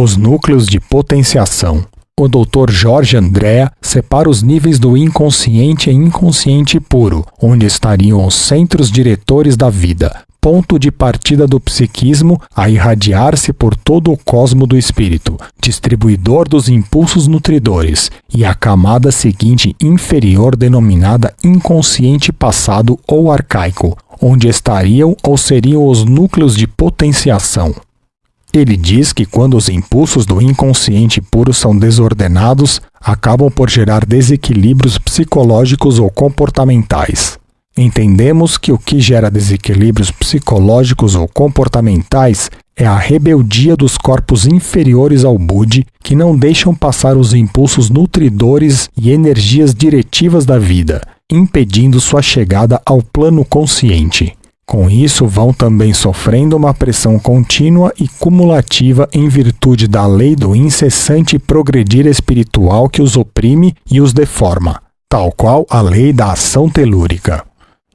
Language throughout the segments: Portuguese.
Os núcleos de potenciação. O Dr. Jorge Andrea separa os níveis do inconsciente e inconsciente puro, onde estariam os centros diretores da vida, ponto de partida do psiquismo a irradiar-se por todo o cosmo do espírito, distribuidor dos impulsos nutridores, e a camada seguinte inferior denominada inconsciente passado ou arcaico, onde estariam ou seriam os núcleos de potenciação. Ele diz que quando os impulsos do inconsciente puro são desordenados, acabam por gerar desequilíbrios psicológicos ou comportamentais. Entendemos que o que gera desequilíbrios psicológicos ou comportamentais é a rebeldia dos corpos inferiores ao Budi que não deixam passar os impulsos nutridores e energias diretivas da vida, impedindo sua chegada ao plano consciente. Com isso, vão também sofrendo uma pressão contínua e cumulativa em virtude da lei do incessante progredir espiritual que os oprime e os deforma, tal qual a lei da ação telúrica.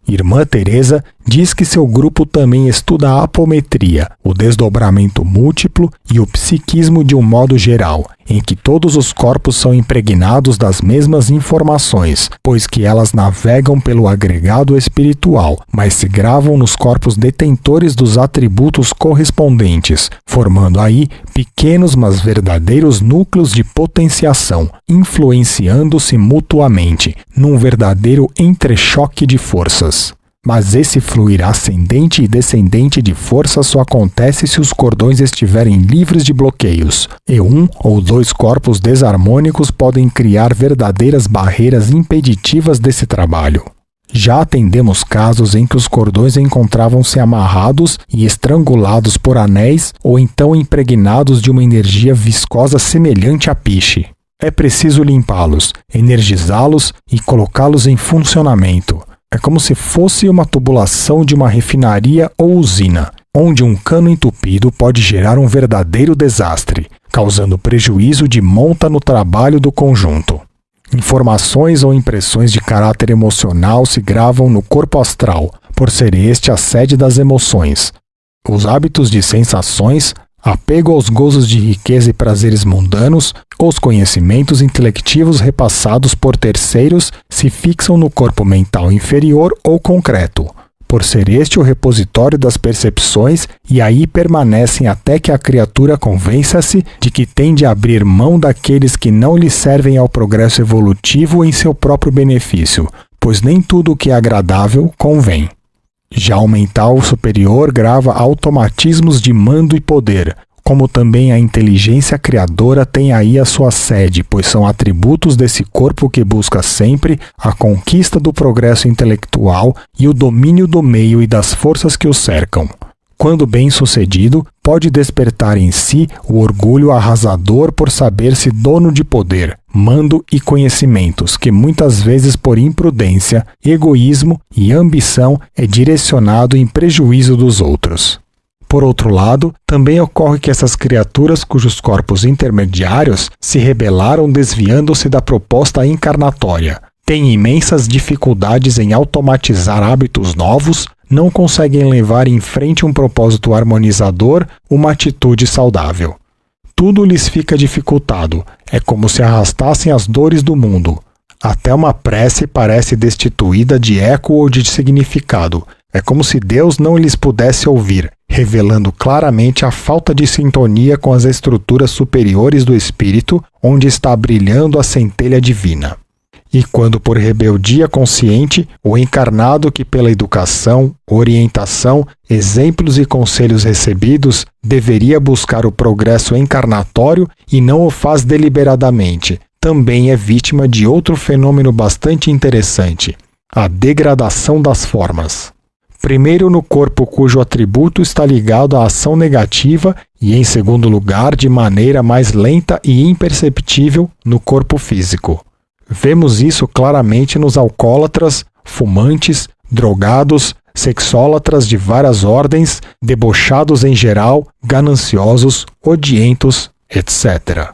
Irmã Teresa diz que seu grupo também estuda a apometria, o desdobramento múltiplo e o psiquismo de um modo geral, em que todos os corpos são impregnados das mesmas informações, pois que elas navegam pelo agregado espiritual, mas se gravam nos corpos detentores dos atributos correspondentes, formando aí pequenos mas verdadeiros núcleos de potenciação, influenciando-se mutuamente, num verdadeiro entrechoque de forças. Mas esse fluir ascendente e descendente de força só acontece se os cordões estiverem livres de bloqueios, e um ou dois corpos desarmônicos podem criar verdadeiras barreiras impeditivas desse trabalho. Já atendemos casos em que os cordões encontravam-se amarrados e estrangulados por anéis ou então impregnados de uma energia viscosa semelhante a piche. É preciso limpá-los, energizá-los e colocá-los em funcionamento. É como se fosse uma tubulação de uma refinaria ou usina, onde um cano entupido pode gerar um verdadeiro desastre, causando prejuízo de monta no trabalho do conjunto. Informações ou impressões de caráter emocional se gravam no corpo astral, por ser este a sede das emoções. Os hábitos de sensações apego aos gozos de riqueza e prazeres mundanos, os conhecimentos intelectivos repassados por terceiros se fixam no corpo mental inferior ou concreto, por ser este o repositório das percepções e aí permanecem até que a criatura convença-se de que tem de abrir mão daqueles que não lhe servem ao progresso evolutivo em seu próprio benefício, pois nem tudo o que é agradável convém. Já o mental superior grava automatismos de mando e poder, como também a inteligência criadora tem aí a sua sede, pois são atributos desse corpo que busca sempre a conquista do progresso intelectual e o domínio do meio e das forças que o cercam quando bem sucedido, pode despertar em si o orgulho arrasador por saber-se dono de poder, mando e conhecimentos, que muitas vezes por imprudência, egoísmo e ambição é direcionado em prejuízo dos outros. Por outro lado, também ocorre que essas criaturas cujos corpos intermediários se rebelaram desviando-se da proposta encarnatória, têm imensas dificuldades em automatizar hábitos novos, não conseguem levar em frente um propósito harmonizador, uma atitude saudável. Tudo lhes fica dificultado, é como se arrastassem as dores do mundo. Até uma prece parece destituída de eco ou de significado. É como se Deus não lhes pudesse ouvir, revelando claramente a falta de sintonia com as estruturas superiores do espírito, onde está brilhando a centelha divina. E quando por rebeldia consciente, o encarnado que pela educação, orientação, exemplos e conselhos recebidos deveria buscar o progresso encarnatório e não o faz deliberadamente, também é vítima de outro fenômeno bastante interessante, a degradação das formas. Primeiro, no corpo cujo atributo está ligado à ação negativa, e, em segundo lugar, de maneira mais lenta e imperceptível, no corpo físico. Vemos isso claramente nos alcoólatras, fumantes, drogados, sexólatras de várias ordens, debochados em geral, gananciosos, odientos, etc.